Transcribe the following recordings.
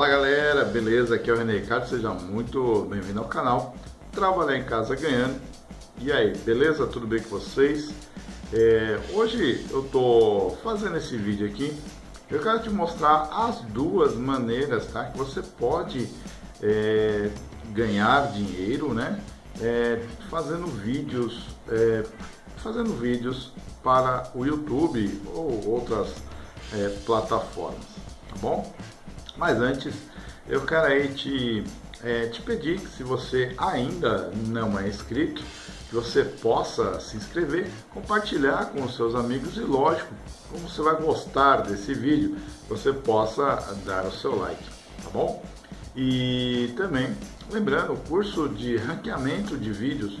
Fala galera, beleza? Aqui é o René Ricardo, seja muito bem-vindo ao canal Trabalhar em Casa Ganhando. E aí, beleza? Tudo bem com vocês? É, hoje eu tô fazendo esse vídeo aqui, eu quero te mostrar as duas maneiras tá, que você pode é, ganhar dinheiro, né? É, fazendo vídeos, é, fazendo vídeos para o YouTube ou outras é, plataformas, tá bom? Mas antes, eu quero aí te, é, te pedir que se você ainda não é inscrito, que você possa se inscrever, compartilhar com os seus amigos e lógico, como você vai gostar desse vídeo, você possa dar o seu like, tá bom? E também, lembrando, o curso de ranqueamento de vídeos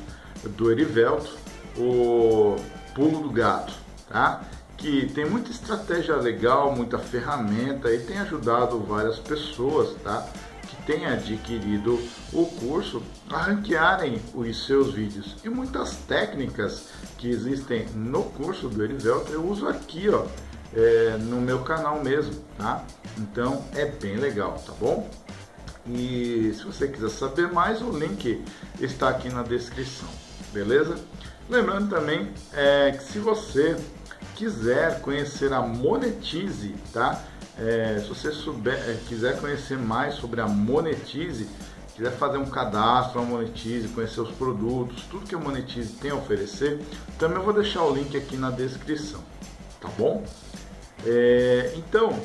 do Erivelto, o Pulo do Gato, tá? Que tem muita estratégia legal, muita ferramenta e tem ajudado várias pessoas, tá? Que têm adquirido o curso a ranquearem os seus vídeos. E muitas técnicas que existem no curso do Erivelto eu uso aqui, ó, é, no meu canal mesmo, tá? Então é bem legal, tá bom? E se você quiser saber mais, o link está aqui na descrição, beleza? Lembrando também é, que se você quiser conhecer a Monetize, tá? É, se você souber, é, quiser conhecer mais sobre a Monetize, quiser fazer um cadastro na Monetize, conhecer os produtos, tudo que a Monetize tem a oferecer, também eu vou deixar o link aqui na descrição, tá bom? É, então,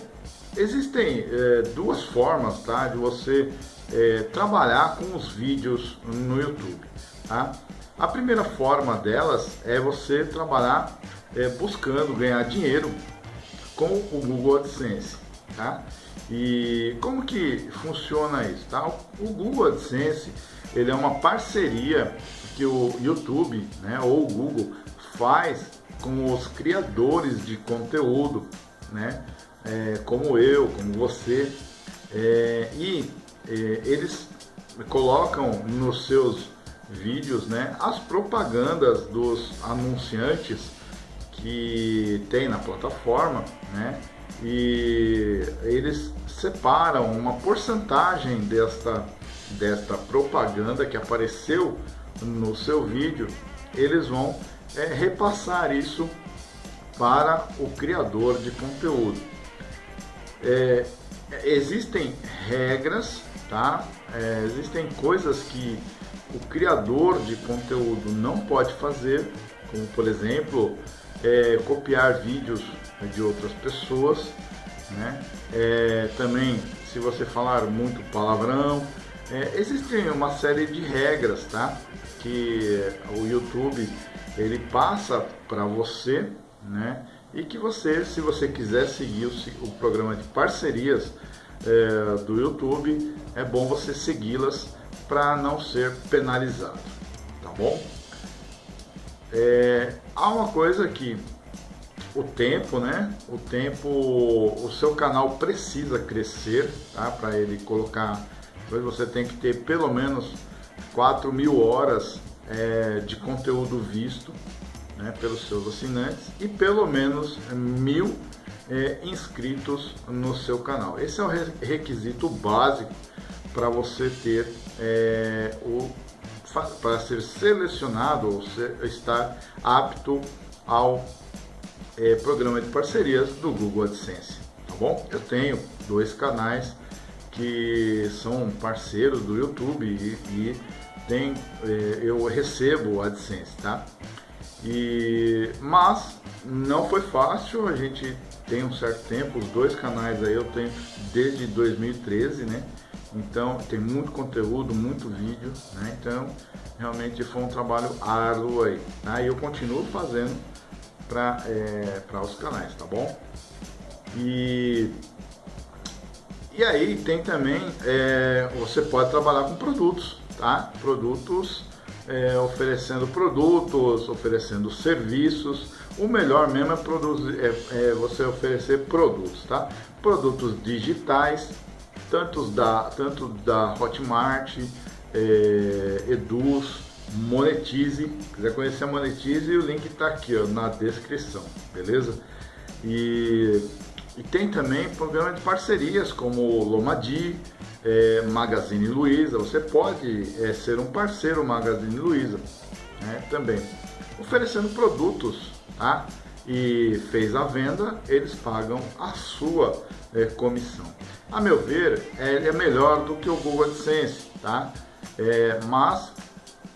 existem é, duas formas, tá, de você é, trabalhar com os vídeos no YouTube, tá? A primeira forma delas é você trabalhar é, buscando ganhar dinheiro com o Google AdSense, tá? E como que funciona isso, tá? O Google AdSense, ele é uma parceria que o YouTube, né, ou o Google faz com os criadores de conteúdo, né, é, como eu, como você, é, e é, eles colocam nos seus vídeos, né, as propagandas dos anunciantes que tem na plataforma, né, e eles separam uma porcentagem desta, desta propaganda que apareceu no seu vídeo, eles vão é, repassar isso para o criador de conteúdo. É, existem regras, tá? É, existem coisas que o criador de conteúdo não pode fazer, como por exemplo, é, copiar vídeos de outras pessoas, né? É, também se você falar muito palavrão, é, existem uma série de regras, tá? Que o YouTube ele passa para você, né? E que você, se você quiser seguir o, o programa de parcerias é, do YouTube, é bom você segui-las para não ser penalizado, tá bom? É, há uma coisa que o tempo, né? O tempo, o seu canal precisa crescer, tá? Para ele colocar, você tem que ter pelo menos 4 mil horas é, de conteúdo visto, né? Pelos seus assinantes e pelo menos mil é, inscritos no seu canal. Esse é o requisito básico para você ter é, o para ser selecionado ou ser, estar apto ao é, programa de parcerias do Google AdSense, tá bom? Eu tenho dois canais que são parceiros do YouTube e, e tem, é, eu recebo AdSense, tá? E, mas não foi fácil, a gente tem um certo tempo, os dois canais aí eu tenho desde 2013, né? Então tem muito conteúdo, muito vídeo, né? Então realmente foi um trabalho árduo aí. Tá? E eu continuo fazendo para é, os canais, tá bom? E, e aí tem também, é, você pode trabalhar com produtos, tá? Produtos, é, oferecendo produtos, oferecendo serviços. O melhor mesmo é, produzir, é, é você oferecer produtos, tá? Produtos digitais, tanto da, tanto da Hotmart, é, Eduz, Monetize. Quiser conhecer a Monetize, o link está aqui ó, na descrição, beleza? E E tem também programa de parcerias como Lomadi, é, Magazine Luiza. Você pode é, ser um parceiro Magazine Luiza né, também, oferecendo produtos, tá? E fez a venda, eles pagam a sua é, comissão. A meu ver, é, é melhor do que o Google AdSense, tá? É, mas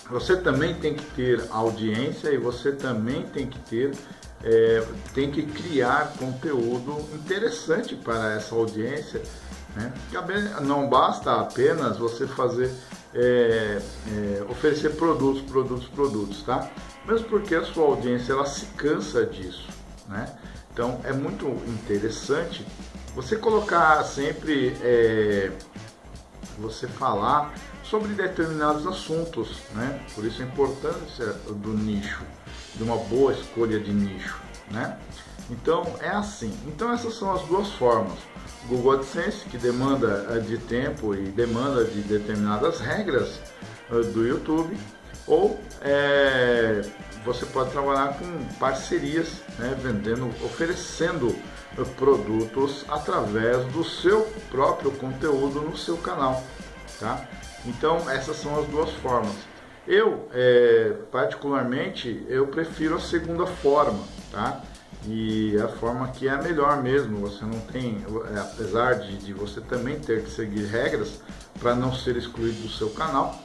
você também tem que ter audiência e você também tem que ter é, tem que criar conteúdo interessante para essa audiência. Né? Não basta apenas você fazer é, é, oferecer produtos, produtos, produtos, tá? Mesmo porque a sua audiência ela se cansa disso, né? Então é muito interessante você colocar sempre, é, você falar sobre determinados assuntos, né? Por isso a importância do nicho, de uma boa escolha de nicho, né? Então é assim. Então essas são as duas formas. Google AdSense, que demanda eh, de tempo e demanda de determinadas regras eh, do YouTube, ou é, você pode trabalhar com parcerias, né, vendendo, oferecendo produtos através do seu próprio conteúdo no seu canal, tá? Então essas são as duas formas. Eu, é, particularmente, eu prefiro a segunda forma, tá? E a forma que é a melhor mesmo, você não tem, é, apesar de, de você também ter que seguir regras para não ser excluído do seu canal,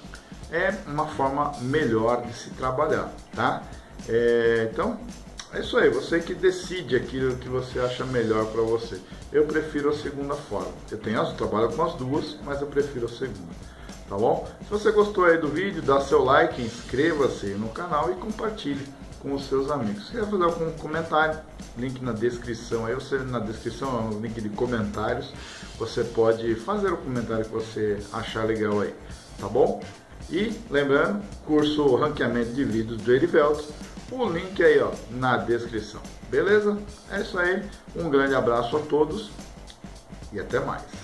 é uma forma melhor de se trabalhar, tá? É, então, é isso aí, você que decide aquilo que você acha melhor para você. Eu prefiro a segunda forma. Eu tenho as, trabalho com as duas, mas eu prefiro a segunda. Tá bom? Se você gostou aí do vídeo, dá seu like, inscreva-se no canal e compartilhe com os seus amigos. Se quer fazer algum comentário, link na descrição aí, você na descrição, no link de comentários, você pode fazer o comentário que você achar legal aí, tá bom? E lembrando, curso ranqueamento de vídeos do Erivelto, o link aí ó, na descrição. Beleza? É isso aí, um grande abraço a todos e até mais.